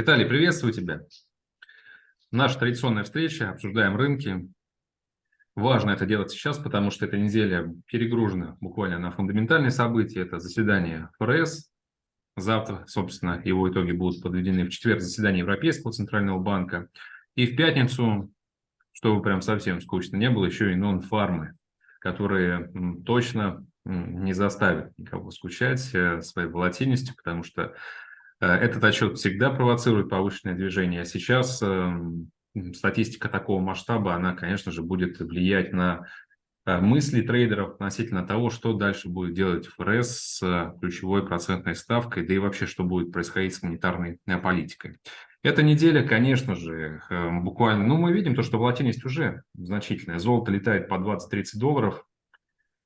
Виталий, приветствую тебя. Наша традиционная встреча, обсуждаем рынки. Важно это делать сейчас, потому что эта неделя перегружена буквально на фундаментальные события. Это заседание ФРС. Завтра, собственно, его итоги будут подведены в четверг заседание Европейского центрального банка. И в пятницу, чтобы прям совсем скучно не было, еще и нон-фармы, которые точно не заставят никого скучать э, своей волатильностью, потому что этот отчет всегда провоцирует повышенное движение, а сейчас эм, статистика такого масштаба, она, конечно же, будет влиять на э, мысли трейдеров относительно того, что дальше будет делать ФРС с ключевой процентной ставкой, да и вообще, что будет происходить с монетарной политикой. Эта неделя, конечно же, буквально, ну, мы видим то, что волатильность уже значительная. Золото летает по 20-30 долларов,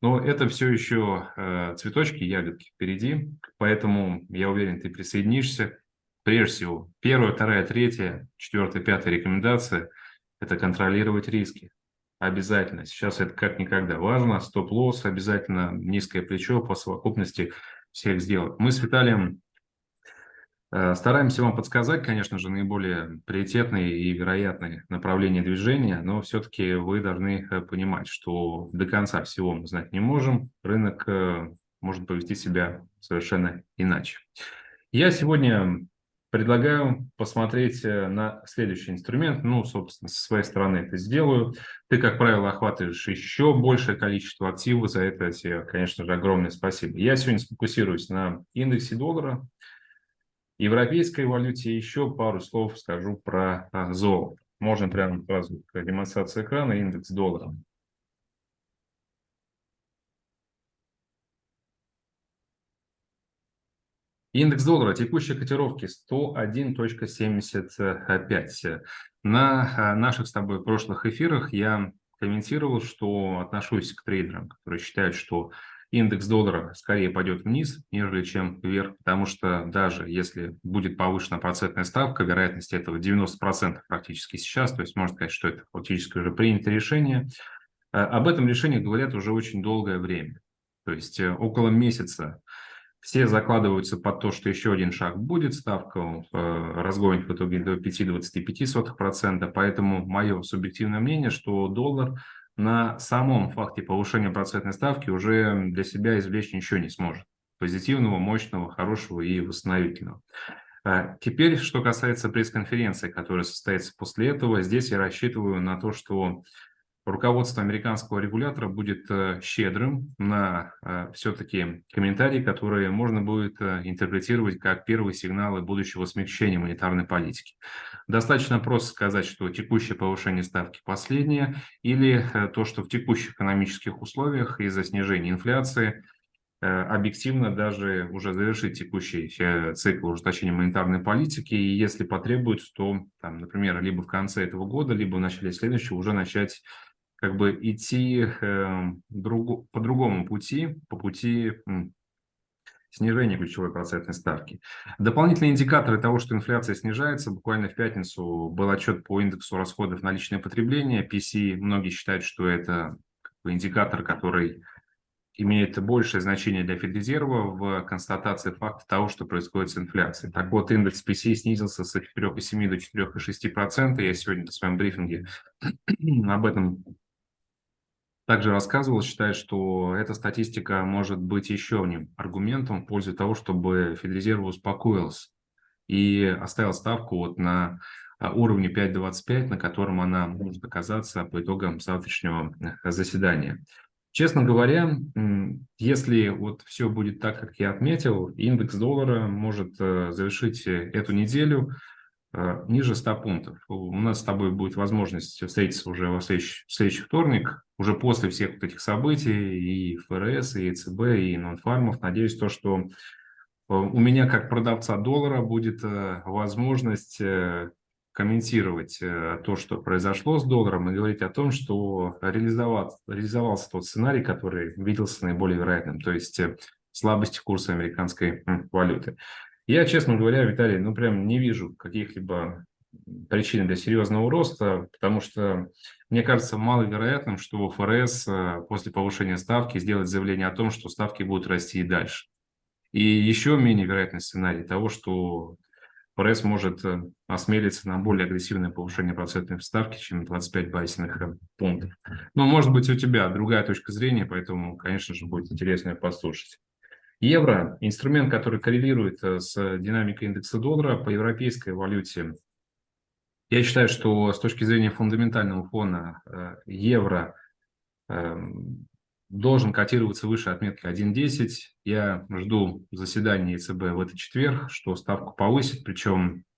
но это все еще э, цветочки, ягодки впереди, поэтому я уверен, ты присоединишься. Прежде всего, первая, вторая, третья, четвертая, пятая рекомендация – это контролировать риски. Обязательно. Сейчас это как никогда важно. Стоп-лосс обязательно, низкое плечо по совокупности всех сделок. Мы с Виталием стараемся вам подсказать, конечно же, наиболее приоритетные и вероятные направления движения, но все-таки вы должны э, понимать, что до конца всего мы знать не можем. Рынок э, может повести себя совершенно иначе. Я сегодня предлагаю посмотреть на следующий инструмент. Ну, собственно, со своей стороны это сделаю. Ты, как правило, охватываешь еще большее количество активов. За это тебе, конечно же, огромное спасибо. Я сегодня сфокусируюсь на индексе доллара европейской валюте еще пару слов скажу про а, золото. Можно прямо сразу демонстрация экрана, индекс доллара. Индекс доллара текущей котировки 101.75. На а, наших с тобой прошлых эфирах я комментировал, что отношусь к трейдерам, которые считают, что индекс доллара скорее пойдет вниз, нежели чем вверх, потому что даже если будет повышена процентная ставка, вероятность этого 90% практически сейчас, то есть можно сказать, что это фактически уже принято решение. Э, об этом решении говорят уже очень долгое время, то есть э, около месяца все закладываются под то, что еще один шаг будет, ставка э, разгонит в итоге до 5,25%, поэтому мое субъективное мнение, что доллар на самом факте повышения процентной ставки уже для себя извлечь ничего не сможет. Позитивного, мощного, хорошего и восстановительного. А теперь, что касается пресс-конференции, которая состоится после этого, здесь я рассчитываю на то, что руководство американского регулятора будет э, щедрым на э, все-таки комментарии, которые можно будет э, интерпретировать как первые сигналы будущего смягчения монетарной политики. Достаточно просто сказать, что текущее повышение ставки последнее, или то, что в текущих экономических условиях из-за снижения инфляции объективно даже уже завершить текущий цикл ужесточения монетарной политики, и если потребуется, то, там, например, либо в конце этого года, либо в начале следующего уже начать как бы идти э, друг, по другому пути, по пути снижения ключевой процентной ставки. Дополнительные индикаторы того, что инфляция снижается, буквально в пятницу был отчет по индексу расходов на личное потребление, PC, многие считают, что это индикатор, который имеет большее значение для Федрезерва в констатации факта того, что происходит с инфляцией. Так вот, индекс PC снизился с 4,7 до 4,6%. Я сегодня на своем брифинге об этом также рассказывал, считает, что эта статистика может быть еще одним аргументом в пользу того, чтобы Федрезерв успокоился и оставил ставку вот на а, уровне 5.25, на котором она может оказаться по итогам завтрашнего э, заседания. Честно говоря, если вот все будет так, как я отметил, индекс доллара может э, завершить э, эту неделю ниже 100 пунктов. У нас с тобой будет возможность встретиться уже во следующий, в следующий вторник, уже после всех вот этих событий, и ФРС, и ЕЦБ, и нонфармов. Надеюсь, то, что э, у меня как продавца доллара будет э, возможность комментировать то, что произошло с долларом, и говорить о том, что реализовался тот сценарий, который виделся наиболее вероятным, то есть слабости курса американской валюты. Я, честно говоря, Виталий, ну прям не вижу каких-либо причин для серьезного роста, потому что мне кажется маловероятным, что ФРС э, после повышения ставки сделает заявление о том, что ставки будут расти и дальше. И еще менее вероятный сценарий того, что пресс может э, осмелиться на более агрессивное повышение процентной ставки, чем 25 базисных э, пунктов. Но, может быть, у тебя другая точка зрения, поэтому, конечно же, будет интересно ее послушать. Евро – инструмент, который коррелирует с динамикой индекса доллара по европейской валюте. Я считаю, что с точки зрения фундаментального фона евро эм, должен котироваться выше отметки 1.10. Я жду заседания ЕЦБ в этот четверг, что ставку повысит, причем э,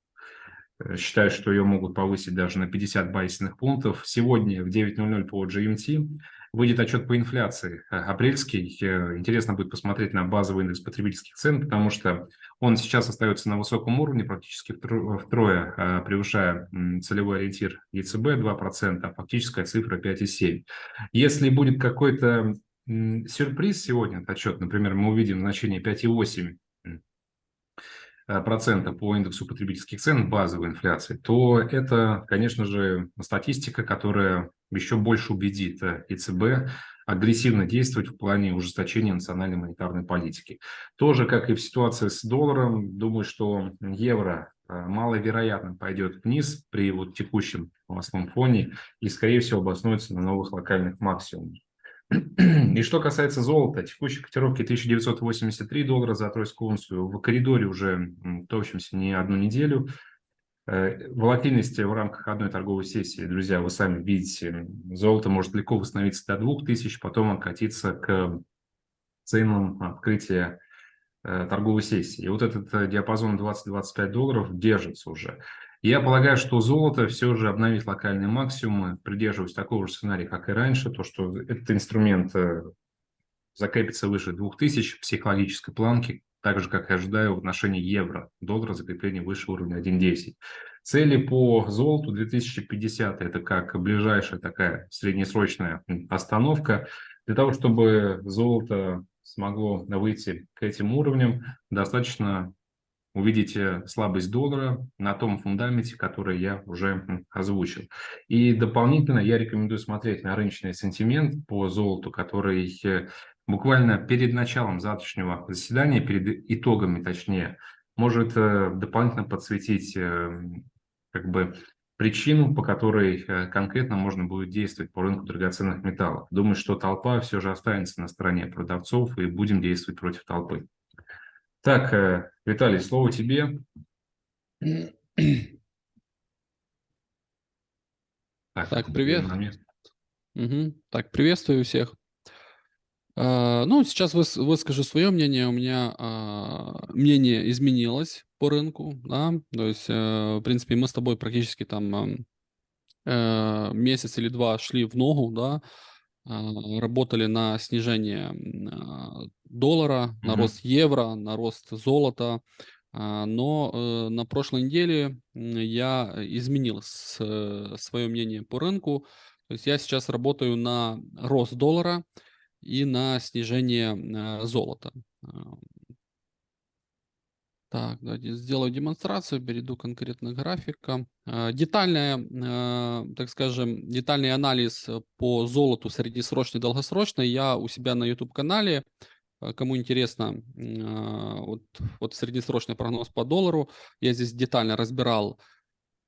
считаю, что ее могут повысить даже на 50 базисных пунктов. Сегодня в 9.00 по GMT выйдет отчет по инфляции э, апрельский. Э, интересно будет посмотреть на базовый индекс потребительских цен, потому что он сейчас остается на высоком уровне, практически втрое превышая целевой ориентир ЕЦБ 2%, а фактическая цифра 5,7%. Если будет какой-то сюрприз сегодня, отчет, например, мы увидим значение 5,8 э, процента по индексу потребительских цен базовой инфляции, то это, конечно же, статистика, которая еще больше убедит э, ЕЦБ агрессивно действовать в плане ужесточения национальной монетарной политики. Тоже, как и в ситуации с долларом, думаю, что евро э, маловероятно пойдет вниз при вот текущем новостном фоне и, скорее всего, обоснуется на новых локальных максимумах. И что касается золота, текущей котировки 1983 доллара за тройскую унцию в коридоре уже топчемся не одну неделю. Э, волатильность в рамках одной торговой сессии, друзья, вы сами видите, золото может легко восстановиться до 2000, потом откатиться к ценам открытия э, торговой сессии. И вот этот э, диапазон 20-25 долларов держится уже. Я полагаю, что золото все же обновит локальные максимумы, придерживаясь такого же сценария, как и раньше, то, что этот инструмент э, закрепится выше 2000 психологической планки, так же, как и ожидаю в отношении евро, доллара закрепление выше уровня 1.10. Цели по золоту 2050 – это как ближайшая такая среднесрочная остановка. Для того, чтобы золото смогло выйти к этим уровням, достаточно увидите слабость доллара на том фундаменте, который я уже озвучил. И дополнительно я рекомендую смотреть на рыночный сентимент по золоту, который э, буквально перед началом завтрашнего заседания, перед итогами точнее, может э, дополнительно подсветить э, как бы причину, по которой конкретно можно будет действовать по рынку драгоценных металлов. Думаю, что толпа все же останется на стороне продавцов и будем действовать против толпы. Так, э, Виталий, слово тебе. Так, так привет. Угу. Так, приветствую всех. Uh, ну, сейчас выс выскажу свое мнение. У меня uh, мнение изменилось по рынку, да, то есть, uh, в принципе, мы с тобой практически там месяц или два шли в ногу, да, а, работали на снижение а, доллара, на рост евро, на рост золота. А, но э, на прошлой неделе я изменил свое мнение по рынку. То есть я сейчас работаю на рост доллара и на снижение золота. Так, давайте сделаю демонстрацию, перейду конкретно к графикам. А, детальная, а, так скажем, детальный анализ по золоту среднесрочный и долгосрочный я у себя на YouTube-канале. А, кому интересно, вот, вот среднесрочный прогноз по доллару, я здесь детально разбирал,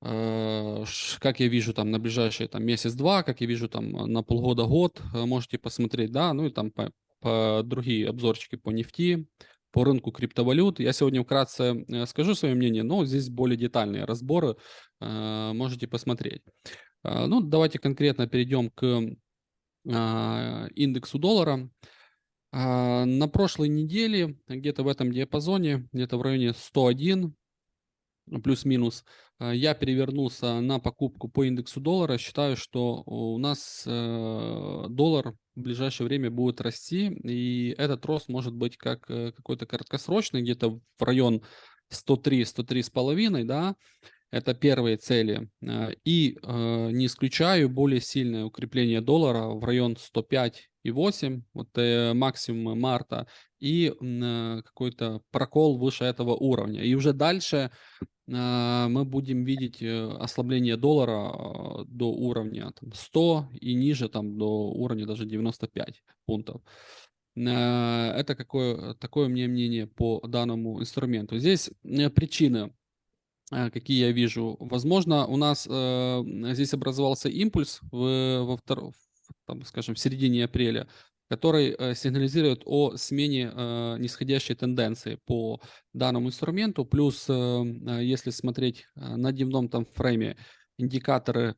как я вижу там на ближайшие там месяц-два, как я вижу там на полгода-год, можете посмотреть, да, ну и там по, по другие обзорчики по нефти, по рынку криптовалют. Я сегодня вкратце э, скажу свое мнение, но здесь более детальные разборы э, можете посмотреть. Э, ну, давайте конкретно перейдем к индексу доллара. На прошлой неделе, где-то в этом диапазоне, где-то в районе 101, плюс-минус, я перевернулся на покупку по индексу доллара. Считаю, что у нас доллар в ближайшее время будет расти, и этот рост может быть как э, какой-то краткосрочный, где-то в район 103-103,5, да, это первые цели. Э, и э, не исключаю более сильное укрепление доллара в район 105,8, вот э, максимум марта, и э, какой-то прокол выше этого уровня. И уже дальше а, мы будем видеть э, ослабление доллара до уровня там, 100 и ниже там, до уровня даже 95 пунктов. Это какое, такое мне мнение по данному инструменту. Здесь э, причины э, какие я вижу. Возможно, у нас э, здесь образовался импульс в, во втор... там, скажем, в середине апреля, который э, сигнализирует о смене э, нисходящей тенденции по данному инструменту. Плюс, э, э если смотреть на дневном там фрейме, индикаторы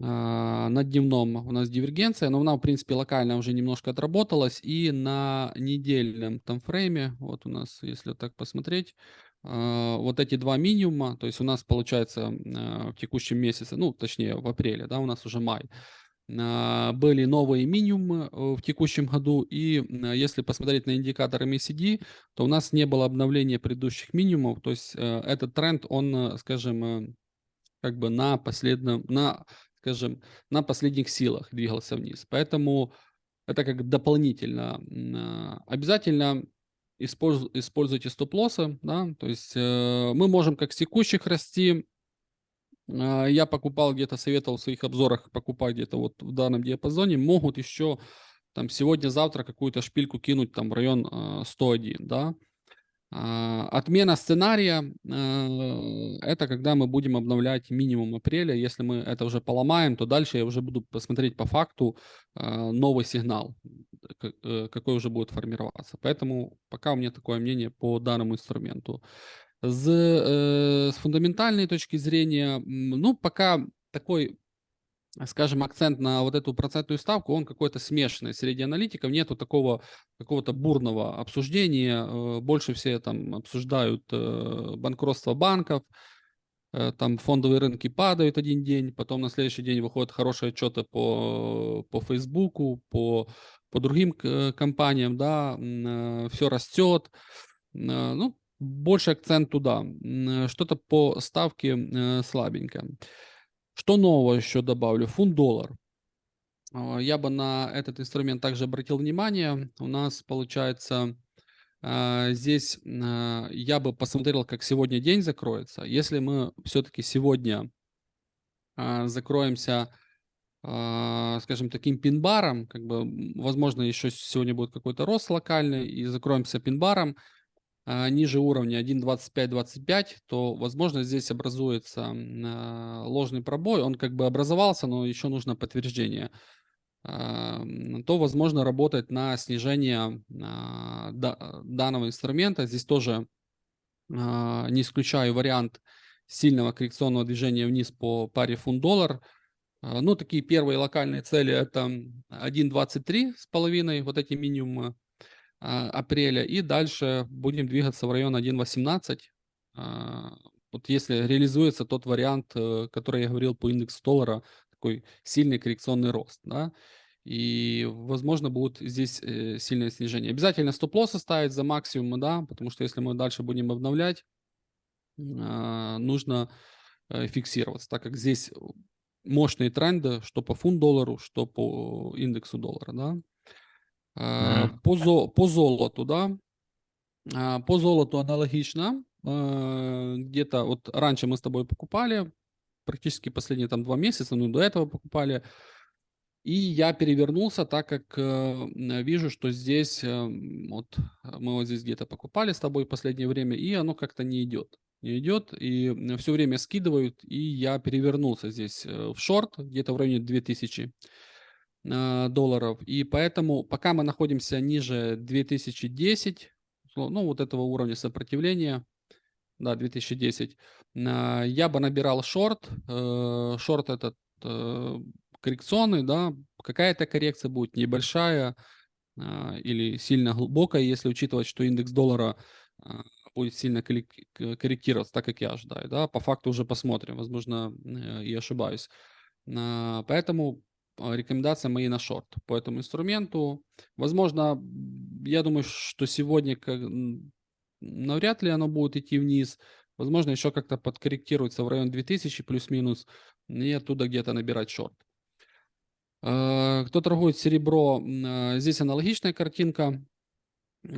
на дневном у нас дивергенция, но она, в принципе, локально уже немножко отработалась. И на недельном таймфрейме, вот у нас, если так посмотреть, вот эти два минимума, то есть у нас получается в текущем месяце, ну, точнее, в апреле, да, у нас уже май, были новые минимумы э, в текущем году, и если посмотреть на индикатор MACD, то у нас не было обновления предыдущих минимумов, то есть э, этот тренд, он, э, скажем, как бы на последнем, на скажем, на последних силах двигался вниз. Поэтому это как дополнительно. А, обязательно используйте стоп-лоссы, да, то есть мы можем как с текущих расти, а, я покупал где-то, советовал в своих обзорах покупать где-то вот в данном диапазоне, могут еще там сегодня-завтра какую-то шпильку кинуть там в район 101, а, да, а, отмена сценария э, – это когда мы будем обновлять минимум апреля. Если мы это уже поломаем, то дальше я уже буду посмотреть по факту новый сигнал, э, какой уже будет формироваться. Поэтому пока у меня такое мнение по данному инструменту. С, с фундаментальной точки зрения, ну, пока такой скажем, акцент на вот эту процентную ставку, он какой-то смешанный. Среди аналитиков нету такого какого-то бурного обсуждения. Э, больше все там обсуждают э, банкротство банков, э, там фондовые рынки падают один день, потом на следующий день выходят хорошие отчеты по, по Фейсбуку, по, по другим компаниям, да, все растет. Ну, больше акцент туда. Что-то по ставке слабенько. Что нового еще добавлю? Фунт-доллар. А, я бы на этот инструмент также обратил внимание. У нас получается здесь я бы посмотрел, как сегодня день закроется. Если мы все-таки сегодня закроемся, скажем, таким пин-баром, как бы, возможно, еще сегодня будет какой-то рост локальный, и закроемся пин-баром, ниже уровня 1.25-25, то, возможно, здесь образуется а, ложный пробой. Он как бы образовался, но еще нужно подтверждение. А, то, возможно, работать на снижение данного инструмента. Здесь тоже не исключаю вариант сильного коррекционного движения вниз по паре фунт-доллар. Ну, такие первые локальные цели это 1.23 с половиной, вот эти минимумы а, апреля. И дальше будем двигаться в район 1.18. А, вот если реализуется тот вариант, э, который я говорил по индексу доллара, такой сильный коррекционный рост, да, и, возможно, будет здесь э, сильное снижение. Обязательно стоп-лосс ставить за максимум, да, потому что если мы дальше будем обновлять, а, нужно э, фиксироваться, так как здесь мощные тренды, что по фунт доллару, что по индексу доллара, да. Э, по, зо, по золоту, да, по золоту аналогично. Э, где-то вот раньше мы с тобой покупали, практически последние там два месяца, ну до этого покупали. И я перевернулся, так как э, вижу, что здесь, э, вот мы вот здесь где-то покупали с тобой в последнее время, и оно как-то не идет. Не идет, и все время скидывают, и я перевернулся здесь в шорт, где-то в районе 2000 Э, долларов. И поэтому пока мы находимся ниже 2010, ну вот этого уровня сопротивления, да, 2010, э, я бы набирал шорт, э, шорт этот коррекционный, да, какая-то коррекция будет небольшая или сильно глубокая, если учитывать, что индекс доллара будет сильно корректироваться, так как я ожидаю, да, по факту уже посмотрим, возможно, и ошибаюсь. Поэтому рекомендация мои на шорт по этому инструменту. Возможно, я думаю, что сегодня как, навряд ли оно будет идти вниз. Возможно, еще как-то подкорректируется в район 2000 плюс-минус и оттуда где-то набирать шорт. А, кто торгует серебро, а, здесь аналогичная картинка.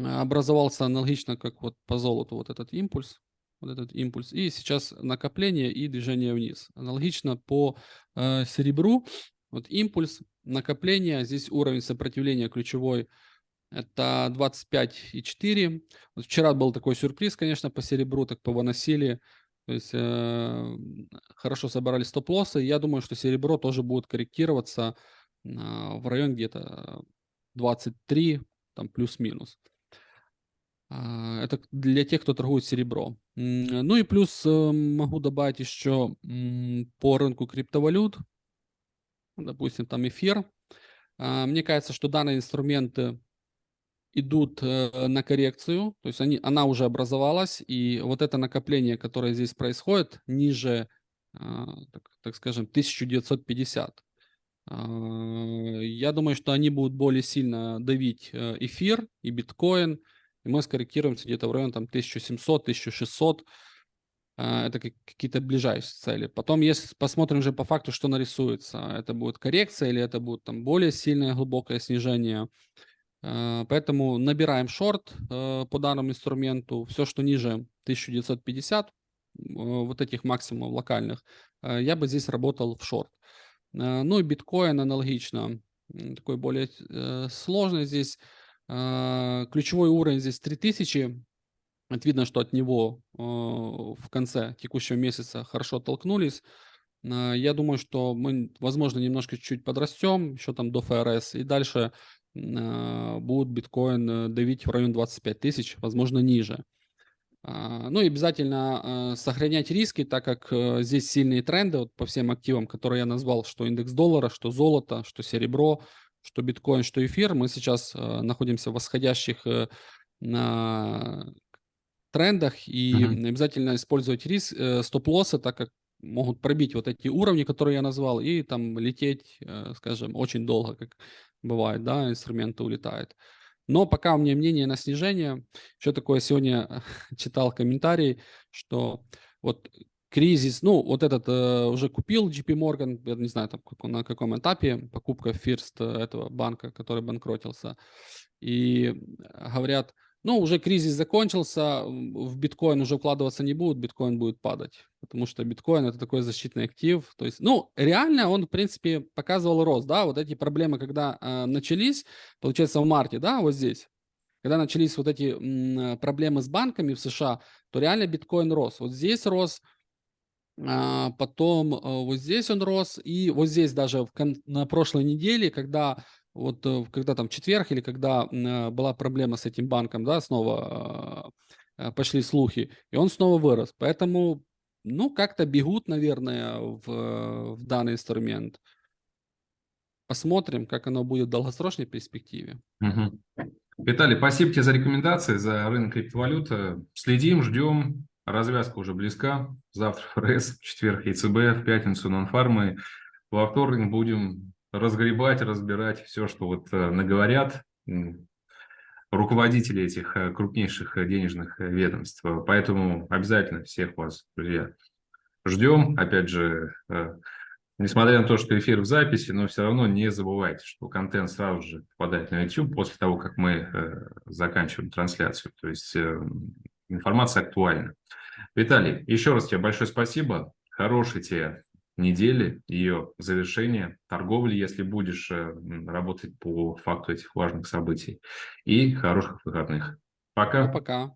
Образовался аналогично, как вот по золоту вот этот импульс. Вот этот импульс. И сейчас накопление и движение вниз. Аналогично по серебру вот импульс, накопление, здесь уровень сопротивления ключевой это 25,4. Вот вчера был такой сюрприз, конечно, по серебру, так повыносили. То есть э, хорошо собрали стоп-лоссы. Я думаю, что серебро тоже будет корректироваться э, в район где-то 23, там плюс-минус. Э, это для тех, кто торгует серебро. Ну и плюс э, могу добавить еще по рынку криптовалют. Допустим, там эфир. Э, мне кажется, что данные инструменты идут э, на коррекцию, то есть они, она уже образовалась, и вот это накопление, которое здесь происходит, ниже, э, так, так скажем, 1950, э, я думаю, что они будут более сильно давить э, эфир и биткоин, и мы скорректируемся где-то в районе там 1700-1600, э, это какие-то ближайшие цели. Потом, если посмотрим же по факту, что нарисуется, это будет коррекция или это будет там более сильное глубокое снижение, Э, поэтому набираем шорт э, по данному инструменту. Все, что ниже 1950, э, вот этих максимумов локальных, я бы здесь работал в шорт. Ну и биткоин аналогично, такой более сложный здесь. Ключевой уровень здесь 3000. Видно, что от него в конце текущего месяца хорошо толкнулись. Я думаю, что мы, возможно, немножко чуть-чуть подрастем, еще там до ФРС, и дальше а, будет биткоин э, давить в район 25 тысяч, возможно, ниже. Ну и обязательно сохранять риски, так как э, здесь сильные тренды вот по всем активам, которые я назвал, что индекс доллара, что золото, что серебро, что биткоин, что эфир. Мы сейчас э, находимся в восходящих трендах и uh-huh. обязательно использовать риск, стоп-лоссы, так как могут пробить вот эти уровни, которые я назвал, и там лететь, скажем, очень долго, как бывает, да, инструменты улетают. Но пока у меня мнение на снижение. Еще такое сегодня читал комментарий, что вот кризис, ну, вот этот э, уже купил JP Morgan, я не знаю, там, на каком этапе, покупка First э, этого банка, который банкротился. И говорят, ну, уже кризис закончился, в биткоин уже вкладываться не будут, биткоин будет падать, потому что биткоин это такой защитный актив. То есть, ну, реально он, в принципе, показывал рост, да, вот эти проблемы, когда э, начались, получается, в марте, да, вот здесь, когда начались вот эти м, проблемы с банками в США, то реально биткоин рос. Вот здесь рос, а, потом а, вот здесь он рос, и вот здесь даже в, на прошлой неделе, когда вот э, когда там четверг или когда э, была проблема с этим банком, да, снова э, пошли слухи, и он снова вырос. Поэтому, ну, как-то бегут, наверное, в, в данный инструмент. Посмотрим, как оно будет в долгосрочной перспективе. Угу. Виталий, спасибо тебе за рекомендации, за рынок криптовалюты. Следим, ждем. Развязка уже близка. Завтра ФРС, в четверг ЕЦБ, в пятницу нонфармы. Во вторник будем разгребать, разбирать все, что вот э, наговорят руководители этих э, крупнейших э, денежных ведомств. Поэтому обязательно всех вас, друзья, ждем. Опять же, несмотря на то, что эфир в записи, но все равно не забывайте, что контент сразу же попадает на YouTube после того, как мы заканчиваем трансляцию. То есть информация актуальна. Виталий, еще раз тебе большое спасибо. Хорошей тебе недели, ее завершения, торговли, если будешь э, работать по факту этих важных событий. И хороших выходных. Пока. Пока.